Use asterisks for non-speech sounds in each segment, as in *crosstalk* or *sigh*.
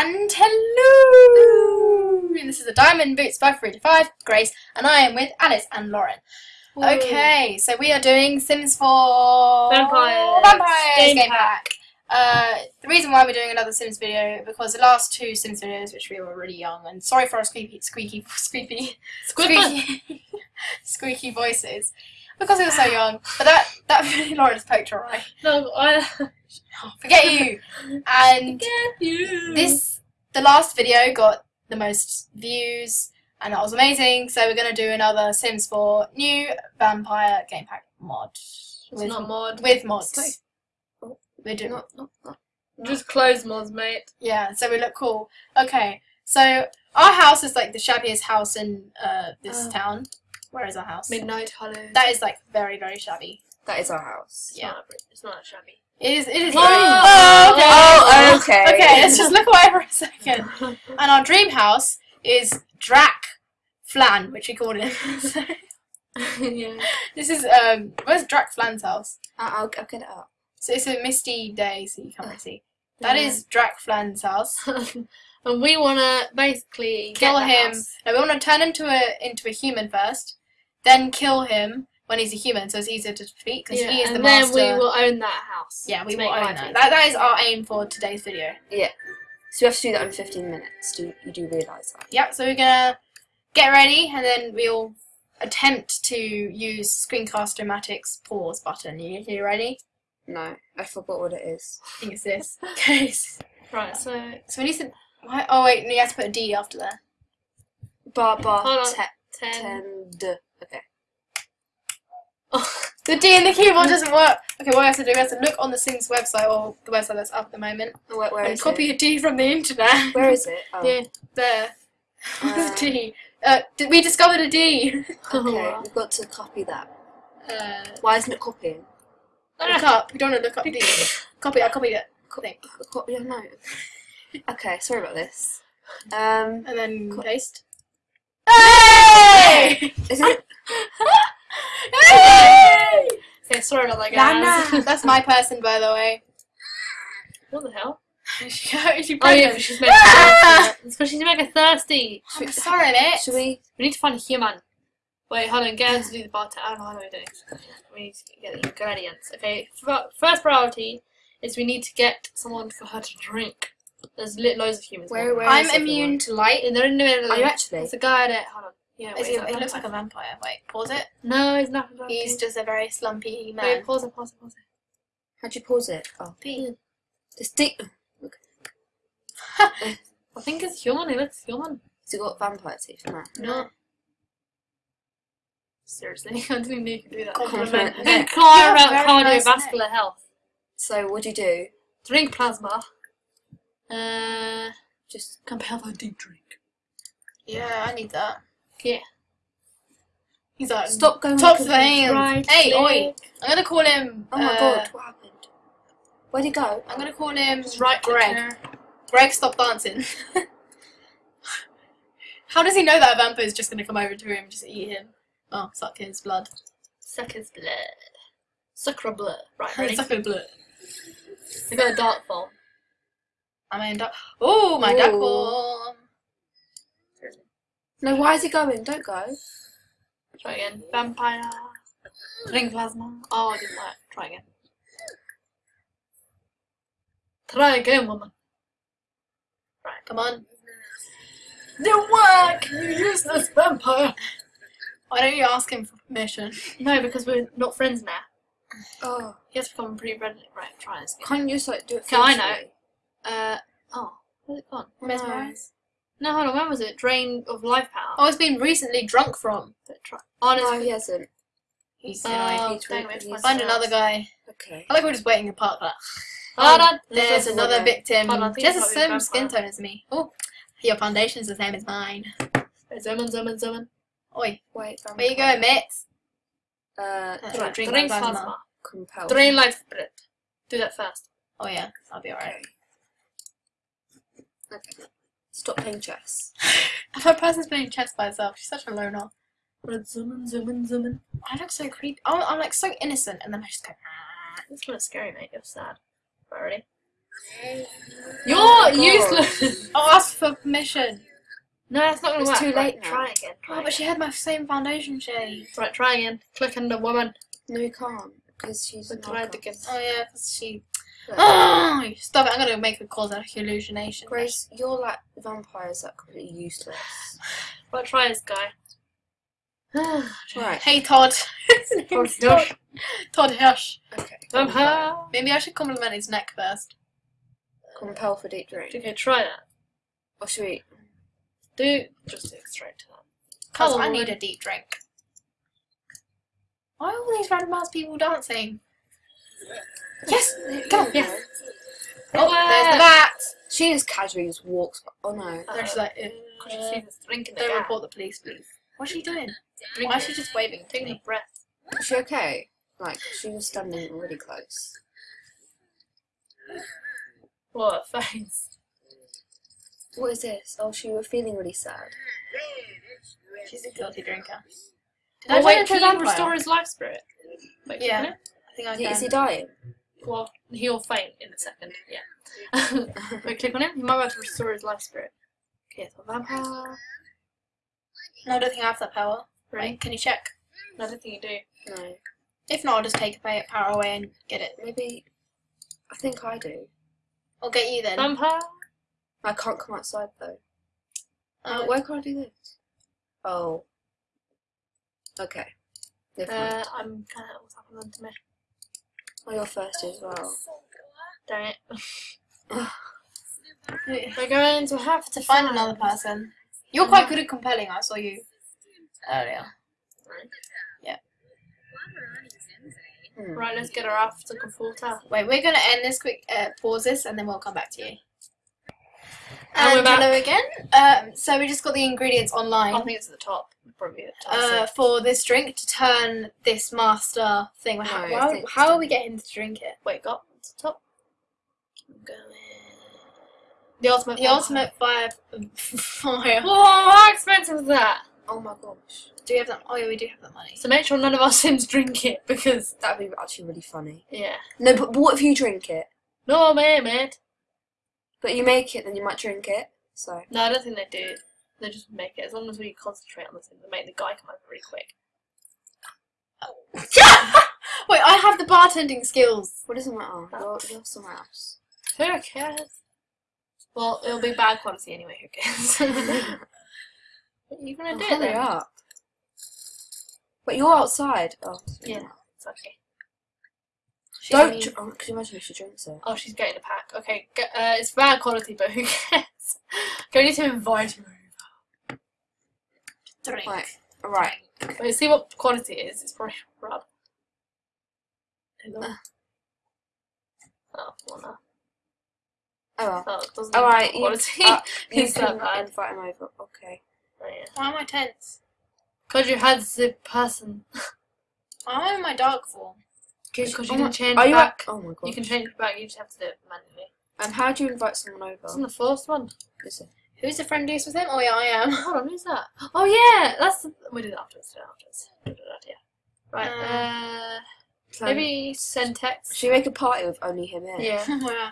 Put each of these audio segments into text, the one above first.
And hello! This is the Diamond Boots 535, Grace, and I am with Alice and Lauren. Okay, so we are doing Sims 4 Vampires. Vampires Game game, pack. pack. Uh, the reason why we're doing another Sims video because the last two Sims videos, which we were really young, and sorry for our squeaky, squeaky, squeaky, squeaky, squeaky *laughs* voices, because we were so young. But that that *laughs* really Lauren's poked her eye. No, I *laughs* Forget you. And get you. this the last video got the most views and that was amazing so we're going to do another sims 4 new vampire game pack mod It's with, not mod. with mods It's we're doing Not, not, not. Just clothes mods, mate. yeah so we look cool okay so our house is like the shabbiest house in uh, this Oh. town where is our house Midnight Hollow. that is like very very shabby That is our house. It's yeah. not, it's not shabby. it is it is Oh. oh, okay. Oh, okay. okay let's just look away for a second *laughs* and our dream house is Drac Flan, which we called him. *laughs* *laughs* So, yeah. this is um, where's Drac Flan's house? I'll, I'll, I'll get it up. So it's a misty day, so you can't really see. That Yeah. is Drac Flan's house. and we want to basically Kill get him. house. No, we want to turn into a into a human first, then kill him when he's a human, so it's easier to defeat because Yeah, he is and the then we will own that house. yeah, we will own that. that. That is our aim for today's video. Yeah. So you have to do that in 15 minutes. Do you do realise that? Yep. So we're gonna get ready, and then we'll attempt to use Screencast-O-Matic's pause button. You, you ready? No, I forgot what it is. I think it's this. *laughs* Okay. Right, so So we need to. Why, oh wait, no, you have to put a D after there. Bar bar Hold on. te- ten. tend. Okay. The D in the keyboard doesn't work. Okay, what we have to do, we have to look on the Sims website or the website that's up at the moment Where, where and copy it? a D from the internet. Where is it? *laughs* Oh. Yeah. There. *laughs* Uh, D. Uh, we discovered a D? *laughs* Okay, we've got to copy that. Uh, Why isn't it copying? look up. We don't want to look up D. Copy. I copied it. Thing. Copy? Yeah, no. Okay, sorry about this. Um, And then paste. Hey! is it? Hey! Okay, sorry about that. Lana. That's my person, by the way. What the hell? She, is she Oh yeah, *laughs* she's mega thirsty. It's because she's mega thirsty. I'm sorry, mate. Should we? We need to find a human. Wait, hold on. Get her to do the bartender. I don't know how we're doing. We need to get the ingredients. Okay, first priority is we need to get someone for her to drink. There's li- loads of humans. Where- where- I'm is everyone? immune to light. And they're in the middle. Are you actually? There's a guy there. Hold on. Yeah, Is wait, he, he looks like a vampire. Wait, pause it. No, he's not. a He's just a very slumpy man. Wait, pause it, pause it, pause it. How'd you pause it? Oh, P. this thing. I think it's human. He looks human. Has it got vampire teeth? No. No. Seriously, *laughs* I didn't even know you could do that. Compliment. Compliment. Inquire about very nice cardiovascular health. So what do you do? Drink plasma. Uh, Just can have a deep drink. Yeah, I need that. Yeah. He's like, stop going. Top with the hands. Right hey, oi. I'm gonna call him. Oh my uh, god, what happened? Where'd he go? I'm gonna call him Just right Greg. there. Greg, stop dancing. *laughs* How does he know that a vampire is just gonna come over to him and just eat him? Oh, suck his blood. Suck his blood. Sucker blood. Right, *laughs* ready? suck his blood. We got a dark form. I'm in duck. Oh, my Ooh. duck form. No, why is he going? Don't go. Try again. Vampire. Drink plasma. Oh, it didn't work. Try again. Try again, woman. Right. Come on. Didn't work! You useless vampire! Why don't you ask him for permission? *laughs* No, because we're not friends now. Oh, He has become pretty friendly. Right, try this again. can't you just like do it? Can I know. Uh, oh, where's it gone? Mesmerize. No, hold on, when was it? Drain of life power. Oh, it's been recently drunk from. But. Oh, no, No, he hasn't. He's Oh, he's dang, really- we have to he's- Find another guy. Okay. I like we're just waiting in park like Hold on. There's another victim. Hold on, I think Just the same skin tone as me. Oh, your foundation's the same as mine. Zoom in, zoom in, zoom in. Oi, Wait. where you going, mate? Uh, Uh, drink drink plasma. plasma. compel. Drain life breath. Do that first. Oh yeah, I'll be alright. Okay. okay. Stop playing chess. *laughs* If a person's playing chess by herself, she's such a loner. Right, zoom in, zoom in, zoom in. I look so creepy. I'm, I'm like so innocent, and then I just go. "Ah." That's kind of scary, mate. You're sad. Right, ready? You're Oh useless. *laughs* I'll ask for permission. no, that's not gonna It's work. too Right, late now. Try again. Try Oh, but she had my same foundation shade. Right, try again. Click on the woman. No, you can't because she's Click not. right again. Oh yeah, because she. Look, Oh, ah, stop it! I'm gonna make her cause a hallucination. Grace, you're like vampires that are completely useless. Right, try this guy. *sighs* Right. Hey Todd. *laughs* His Todd name's Todd. Hirsch. Todd Hirsch. Okay. Vampire. Maybe I should compliment his neck first. Compel for deep drink. Okay, try that. Oh, or should we? Do just do straight to that. Cause I need a deep drink. Why are all these random ass people dancing? Yes! Come on! Yes. Oh, there's the bat! She just casually just walks. Oh no. They're just like, Could you see this drink in the they air? report the police, please. What's she doing? Drink Why is she just waving? Taking a breath. Is she okay? Like she was standing really close. What a face. What is this? Oh, she was feeling really sad. She's a guilty drinker. Did Oh, I turn wait, into a can you restore his life spirit? Wait, Yeah. can it? I think Is he- can. Is he dying? Well, he'll faint in a second. Yeah. *laughs* Wait, click on him. You might be able to restore his life spirit. Okay, so vampire. No, I don't think I have that power. Right. Right? Can you check? No, I don't think you do. no. If not, I'll just take a power away and get it. Maybe. I think I do. I'll get you then. Vampire. I can't come outside though. Uh, Where can I do this? Oh. Okay. Never mind. Uh, I'm kind of what's happening to me. Oh, you're thirsty as well. Dang it. We're going to have to find another person. You're quite good at compelling. I saw you earlier. Hmm. Right, let's get her off to Conforta. Wait, we're gonna end this quick. Uh, pause this, and then we'll come back to you. And we're And back. hello again. Um, so we just got the ingredients online. I think it's at the top. Probably at the top. uh, for this drink to turn this master thing. No, How, how, how are we getting to drink it? Wait, got it's the top. Keep going. The ultimate. The ultimate fire. *laughs* fire. Whoa, how expensive is that? Oh my gosh. Do we have that? Oh yeah, we do have that money. So make sure none of our *laughs* Sims drink it because That'd be actually really funny. yeah. No, but, but what if you drink it? No, man, mate. But you make it, then you might drink it. So. No, I don't think they do. They just make it as long as we concentrate on the thing. They make the guy come over really quick. *laughs* Wait, I have the bartending skills. What doesn't matter? You're, you're somewhere else. Who cares? Well, it'll be bad quality anyway. Who cares? what are you gonna Oh, do it hurry then? up. But you're outside. Oh, Yeah. It's okay. She Don't. only- Oh, could you imagine if she drinks it? Oh, she's getting a pack. Okay, get, uh, it's bad quality, but who *laughs* cares? okay, we need to invite her over. drink. Right. Right. Wait, see what quality it is. It's probably rub. Hello. Uh. Oh, well, no. Oh well. Oh, it doesn't All have you- uh, *laughs* *laughs* You can bad. invite him over. Okay. Oh, yeah. Why am I tense? Cause you had the person. Why am I dark Because you can change Are you? back. Oh my god. You can change back. You just have to do it manually. And how do you invite someone It's over? in the fourth one. Is it? Who's the friendliest with him? Oh yeah, I am. Hold on, who's that? *gasps* Oh yeah, that's the, we did it afterwards. Do it afterwards. Do that, yeah. Right. Uh, Uh, maybe send text. Should we make a party with only him in? Yeah. *laughs* Yeah.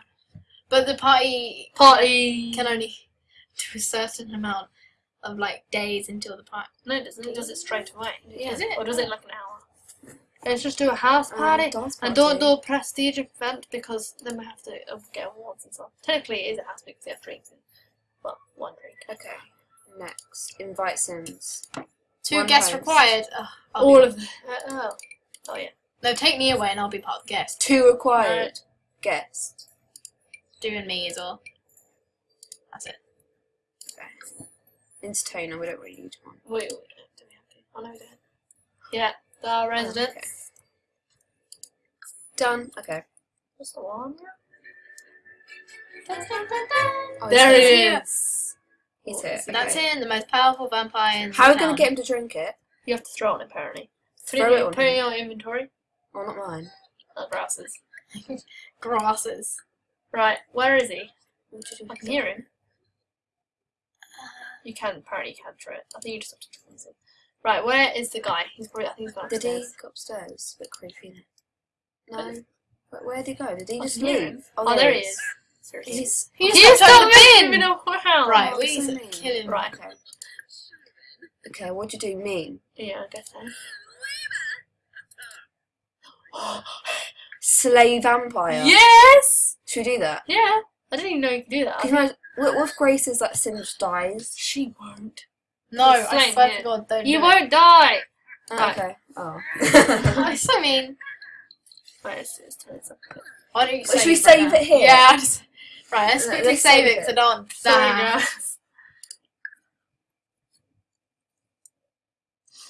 But the party Party. can only *laughs* do a certain amount of like days until the party. No, it doesn't. It does it straight away. Yeah. Is it? Or does it like an hour? Let's just do a house Um, party. dance and don't do a prestige event because then we have to uh, get awards and stuff. Technically, it is a house because you have drinks in. Well, one drink. Okay. Next, invite Sims. Two One guests host. required. All of them. Uh, oh. Oh yeah. No, take me away and I'll be part of the guest. Two required Right. guests. Do and me as well. That's it. Okay. Entertainer, we don't really need one. Wait, wait, do we have to? Oh no, we don't. Yeah, the oh, residence. okay. Done. Okay. What's the one? Oh, There he's it here. is. He's here. So that's okay. him, the most powerful vampire in How are we going to get him to drink it? You have to throw it on apparently. Throw it, it on put it in your inventory. Oh, not mine. Oh, grasses. *laughs* grasses? Right, where is he? What did you I can hear him. You can, apparently you can throw it. I think you just have to freeze him. Right, where is the guy? He's probably, I think he's gone Did he upstairs. go upstairs? A bit creepy. isn't? No. But where did he go? Did he I just leave? him. Oh, there he is. Seriously. He's He just You stepped over stop the moving bin. Right, Oh, we so need to kill him. Right. okay. Okay, what do you do? Mean Yeah, I guess so. *gasps* slay vampire. Yes! Should we do that? Yeah. I didn't even know you could do that. Because what, what if Grace's like Singe dies? She won't. No, I swear to God, don't You do won't die! Oh, okay. Oh. it. *laughs* I so mean. Wait, it's, it's, it's, Why don't you Well, should we it save now? it here? Yeah, just. Right, let's Let- quickly let's save save it it. to don't. Sorry,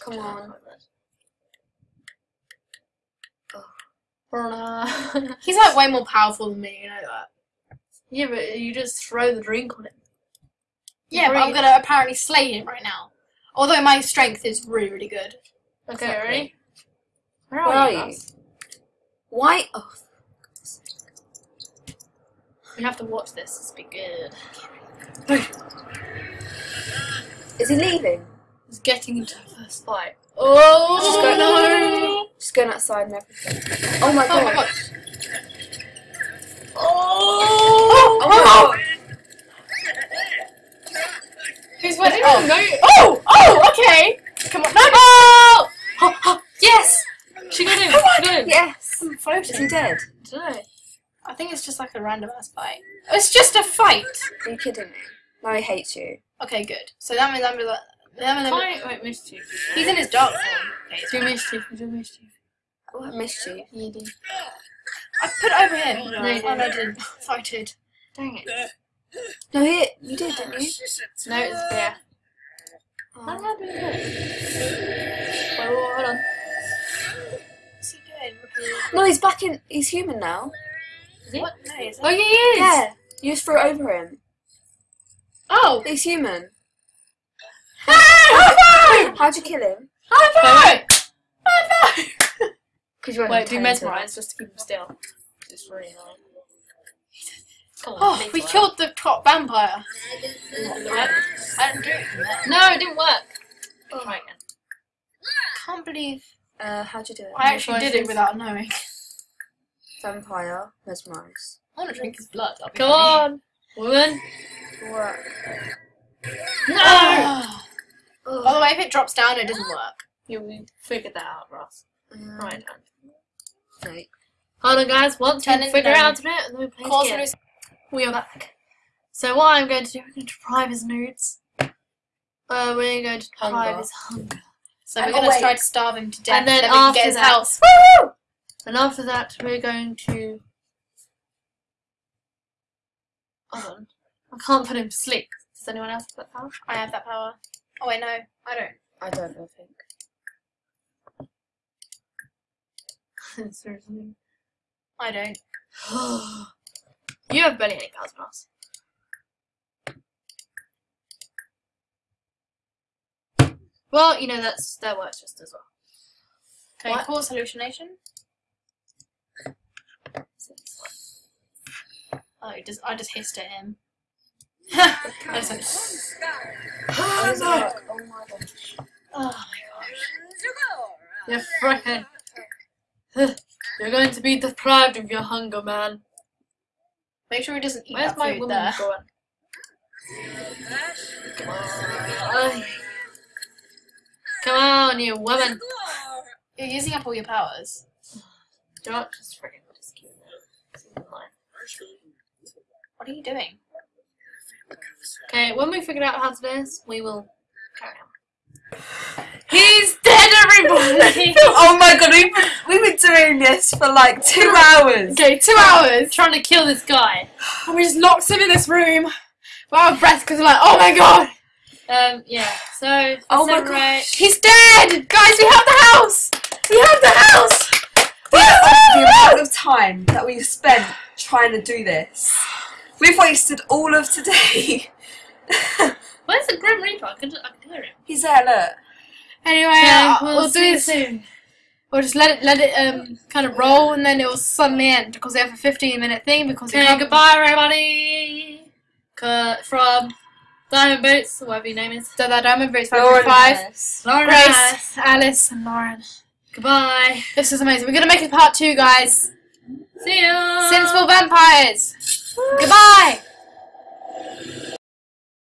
Come on. Oh, *laughs* He's like way more powerful than me, you know that. yeah, but you just throw the drink on him. Yeah, but I'm gonna apparently slay him right now. Although my strength is really, really good. Okay, Exactly. ready? Where Where are are you? you? guys? Why? Oh, We have to watch this. It's be good. is he leaving? He's getting into the first fight. Oh Just go- no! Just going outside and everything. Oh my Oh my god. god. Oh! oh! Oh my oh! god. Who's I winning? Oh. know. oh! Oh! Okay! Come on. No! Oh! Oh, oh, yes! She got him. She got him. Yes. I'm Is he floating. dead? I don't know. I think it's just like a random ass fight. It's just a fight! Are you kidding me? No, he hates you. Okay, good. So that means I'm like. That means I'm, wait, mischief. he's in his dark form. Okay, it's Do mischief. Do mischief. Oh, I missed you. You do. I put it over him. No, oh, no, I didn't. *laughs* I did. Dang it. No, he, you did, didn't you? No, it's there. Oh. How do we do it? Wait, wait, hold on. What's he doing? No, he's back in. He's human now. Is he? What? No, is Oh, yeah, he is! Yeah. You just threw it over him. Oh! He's human. *laughs* High five! How'd you kill him? High five! High five! *laughs* Because you Wait, do mesmerize just to keep him still. It's really annoying. On, Oh, we killed the top vampire. Did it work? I didn't do it. No, it didn't work. Try again. can't believe Uh, how'd you do it? I actually did it without knowing. Vampire, mesmerize. I want to drink his blood. Come on, woman. Work. No! Ah. By the Oh, way, if it drops down, it doesn't work. You figured that out, Ross. um, Right. Fake. Hold on, guys. Once it figure out it, and then we play again. We are back. So what I'm going to do, we're going to deprive his nudes. Uh, we're going to deprive Hunger. his hunger. So we're Oh, gonna try to starve him to death, And then then we can after get his that- house. And after that, we're going to. Hold on. I can't put him to sleep. Does anyone else have that power? I have that power. Oh wait, no, I don't. I don't I think. *laughs* Seriously. I don't. *gasps* *gasps* *gasps* you have barely any powers, Ross. Well, you know that's that works just as well. Okay, What? cause hallucination. So this one. Oh, just, I just hissed at him. I just went, Oh, it? Oh my god. oh my gosh. You're freaking. *laughs* You're going to be deprived of your hunger, man. Make sure he doesn't eat Where's that my food woman there. going? Come on. *laughs* Come on, you woman. You're using up all your powers. Do not just friggin' just keep it. What are you doing? Okay, when we figure out how to do this, we will carry on. *laughs* Oh my god, we've been, we've been doing this for like two hours. Okay, two hours. Trying to kill this guy. And we just locked him in this room. We're out of breath because we're like, oh my god, Um, yeah, so, Oh my gosh. he's dead! Guys, we have the house! We have the house! the amount of time that we've spent trying to do this. We've wasted all of today. *laughs* *laughs* Where's the Grim Reaper? I can, I can hear him. He's there, look. Anyway, Yeah, uh, we'll we'll, do this. soon. We'll just let it let it um kind of roll and then it will suddenly end because we have a 15 minute thing because Okay, goodbye, everybody. From Diamond Boots, whatever your name is. So that Diamond Boots Lauren 5 Harris. Lauren Grace, Harris. Alice, and Lauren. Goodbye. This is amazing. We're gonna make it part two, guys. See ya. Sensible vampires. Goodbye.